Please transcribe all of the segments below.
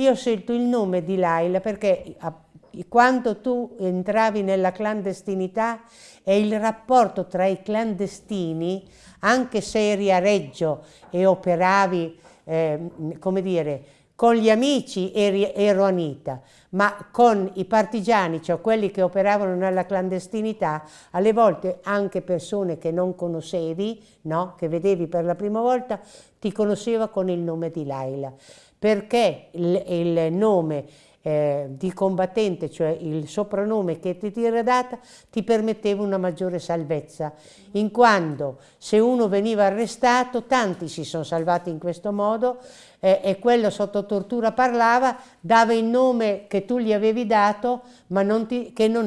Io ho scelto il nome di Laila perché quando tu entravi nella clandestinità e il rapporto tra i clandestini, anche se eri a Reggio e operavi, eh, come dire, con gli amici ero Anita, ma con i partigiani, cioè quelli che operavano nella clandestinità, alle volte anche persone che non conoscevi, no? che vedevi per la prima volta, ti conosceva con il nome di Laila, perché il, il nome eh, di combattente, cioè il soprannome che ti era data, ti permetteva una maggiore salvezza, in quanto se uno veniva arrestato, tanti si sono salvati in questo modo, eh, e quello sotto tortura parlava, dava il nome che tu gli avevi dato, ma non ti, che, non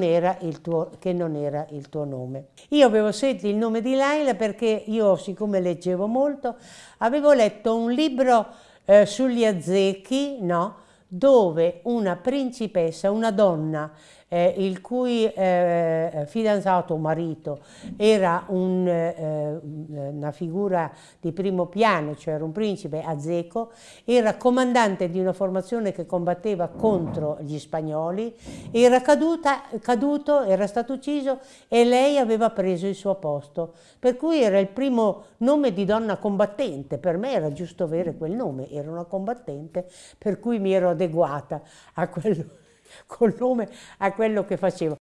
tuo, che, non era il tuo, nome. Io avevo scelto il nome di Laila perché io, siccome leggevo molto, avevo letto un libro eh, sugli azzecchi, no? Dove una principessa, una donna eh, il cui eh, fidanzato o marito era un, eh, una figura di primo piano, cioè era un principe azeco, era comandante di una formazione che combatteva contro gli spagnoli, era caduta, caduto, era stato ucciso e lei aveva preso il suo posto, per cui era il primo nome di donna combattente, per me era giusto avere quel nome, era una combattente, per cui mi ero adeguata a quello col nome a quello che facevo.